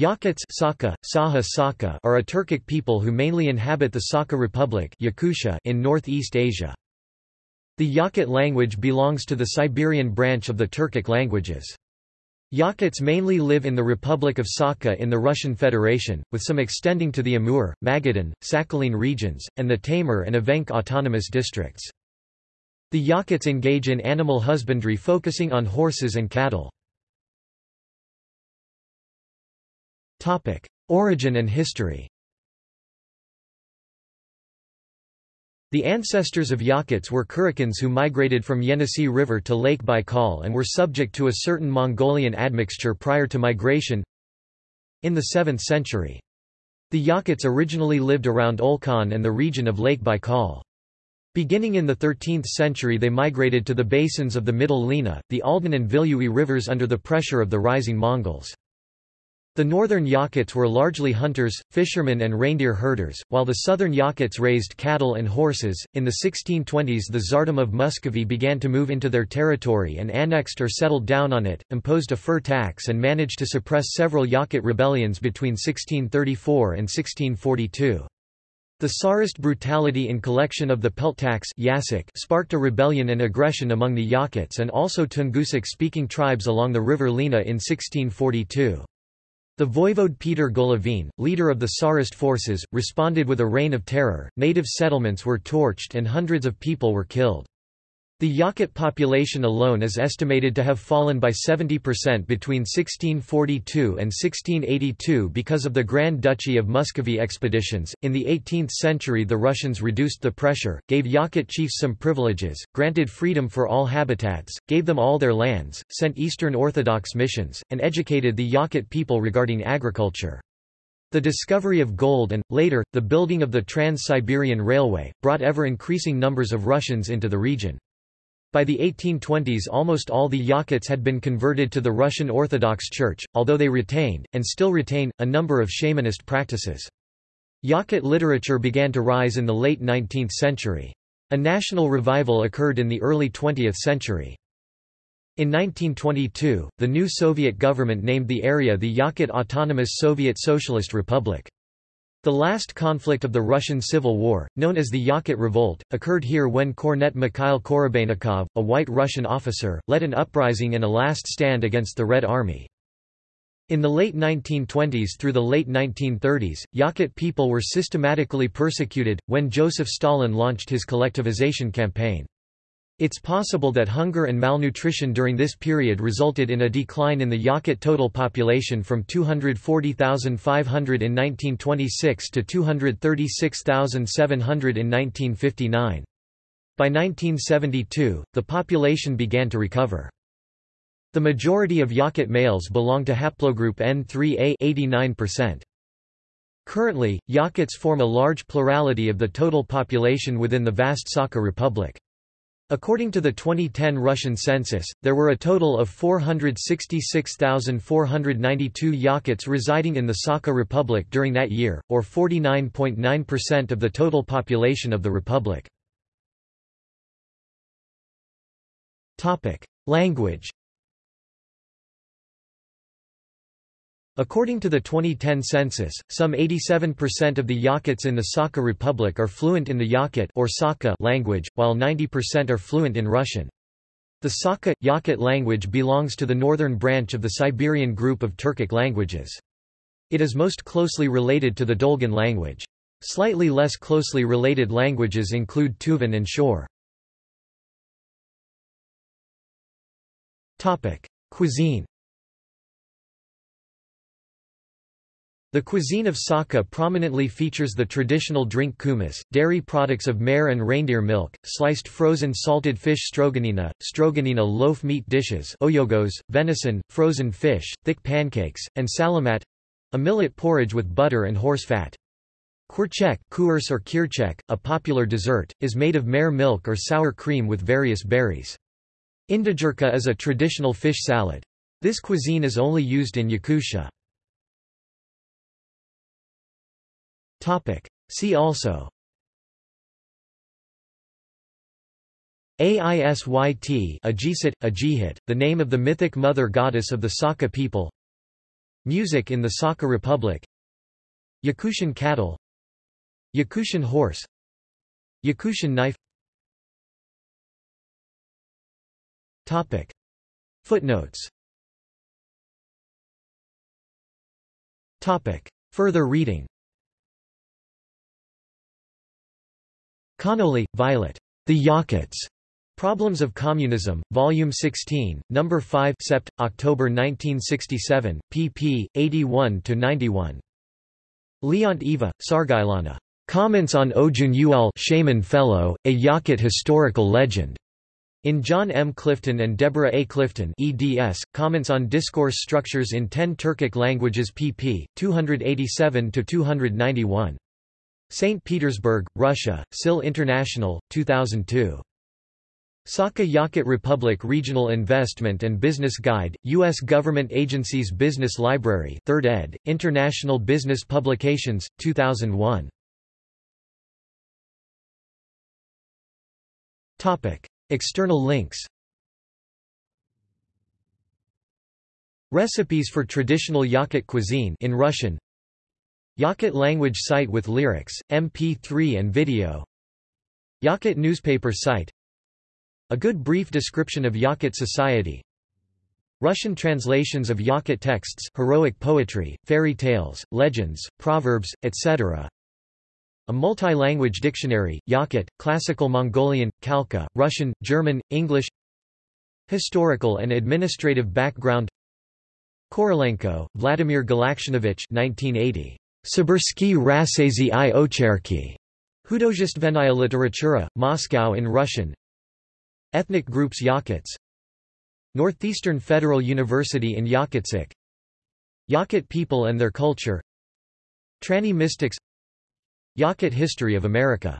Yakuts Sakha, Saha Sakha are a Turkic people who mainly inhabit the Sakha Republic Yakutia in Northeast Asia. The Yakut language belongs to the Siberian branch of the Turkic languages. Yakuts mainly live in the Republic of Sakha in the Russian Federation, with some extending to the Amur, Magadan, Sakhalin regions, and the Taymyr and Evenk autonomous districts. The Yakuts engage in animal husbandry focusing on horses and cattle. Topic: Origin and history. The ancestors of Yakuts were Kurykans who migrated from Yenisei River to Lake Baikal and were subject to a certain Mongolian admixture prior to migration in the 7th century. The Yakuts originally lived around Olkhon and the region of Lake Baikal. Beginning in the 13th century they migrated to the basins of the Middle Lena, the Aldan and Vilyui rivers under the pressure of the rising Mongols. The northern Yakuts were largely hunters, fishermen, and reindeer herders, while the southern Yakuts raised cattle and horses. In the 1620s, the Tsardom of Muscovy began to move into their territory and annexed or settled down on it, imposed a fur tax, and managed to suppress several Yakut rebellions between 1634 and 1642. The Tsarist brutality in collection of the pelt tax sparked a rebellion and aggression among the Yakuts and also Tungusic-speaking tribes along the river Lena in 1642. The voivode Peter Golovin, leader of the Tsarist forces, responded with a reign of terror, native settlements were torched and hundreds of people were killed. The Yakut population alone is estimated to have fallen by 70% between 1642 and 1682 because of the Grand Duchy of Muscovy expeditions. In the 18th century, the Russians reduced the pressure, gave Yakut chiefs some privileges, granted freedom for all habitats, gave them all their lands, sent Eastern Orthodox missions, and educated the Yakut people regarding agriculture. The discovery of gold and, later, the building of the Trans-Siberian Railway, brought ever-increasing numbers of Russians into the region. By the 1820s almost all the Yakuts had been converted to the Russian Orthodox Church, although they retained, and still retain, a number of shamanist practices. Yakut literature began to rise in the late 19th century. A national revival occurred in the early 20th century. In 1922, the new Soviet government named the area the Yakut Autonomous Soviet Socialist Republic. The last conflict of the Russian Civil War, known as the Yakut Revolt, occurred here when Cornet Mikhail Korobeynikov, a white Russian officer, led an uprising in a last stand against the Red Army. In the late 1920s through the late 1930s, Yakut people were systematically persecuted, when Joseph Stalin launched his collectivization campaign. It's possible that hunger and malnutrition during this period resulted in a decline in the Yakut total population from 240,500 in 1926 to 236,700 in 1959. By 1972, the population began to recover. The majority of Yakut males belong to haplogroup N3A 89%. Currently, Yakuts form a large plurality of the total population within the vast Sakha Republic. According to the 2010 Russian census, there were a total of 466,492 Yakuts residing in the Sakha Republic during that year, or 49.9% of the total population of the republic. Language According to the 2010 census, some 87% of the Yakuts in the Sakha Republic are fluent in the Yakut or Sakha language, while 90% are fluent in Russian. The Sakha Yakut language belongs to the northern branch of the Siberian group of Turkic languages. It is most closely related to the Dolgan language. Slightly less closely related languages include Tuvan and Shor. Cuisine The cuisine of Sakha prominently features the traditional drink kumis, dairy products of mare and reindeer milk, sliced frozen salted fish stroganina, stroganina loaf meat dishes oyogos, venison, frozen fish, thick pancakes, and salamat a millet porridge with butter and horse fat. Kurchek kurs or kirchek, a popular dessert, is made of mare milk or sour cream with various berries. Indigirka is a traditional fish salad. This cuisine is only used in Yakutia. Topic. See also. Aisyt Ajisit, Ajihit, the name of the mythic mother goddess of the Sakha people. Music in the Sakha Republic. Yakutian cattle. Yakutian horse. Yakutian knife. Topic. Footnotes. Topic. Further reading Connolly, Violet. The Yakuts. Problems of Communism, Volume 16, No. 5 Sept. October 1967, pp. 81–91. Leont Eva, Sargailana. Comments on Ojun Uel Shaman Fellow, a Yakut historical legend. In John M. Clifton and Deborah A. Clifton eds, Comments on Discourse Structures in Ten Turkic Languages pp. 287–291. St. Petersburg, Russia, SIL International, 2002. Sakha Yakut Republic Regional Investment and Business Guide, U.S. Government Agencies Business Library 3rd ed., International Business Publications, 2001. External links Recipes for traditional Yakut cuisine in Russian Yakut language site with lyrics, MP3 and video. Yakut newspaper site. A good brief description of Yakut society. Russian translations of Yakut texts heroic poetry, fairy tales, legends, proverbs, etc. A multi-language dictionary, Yakut, Classical Mongolian, Khalkha, Russian, German, English. Historical and administrative background. Korolenko, Vladimir Galaktionovich 1980. Sibirsky Rassezi i Ocherki. Khudozhestvennaya literatura, Moscow in Russian. Ethnic groups Yakuts. Northeastern Federal University in Yakutsk Yakut people and their culture. Tranny mystics. Yakut history of America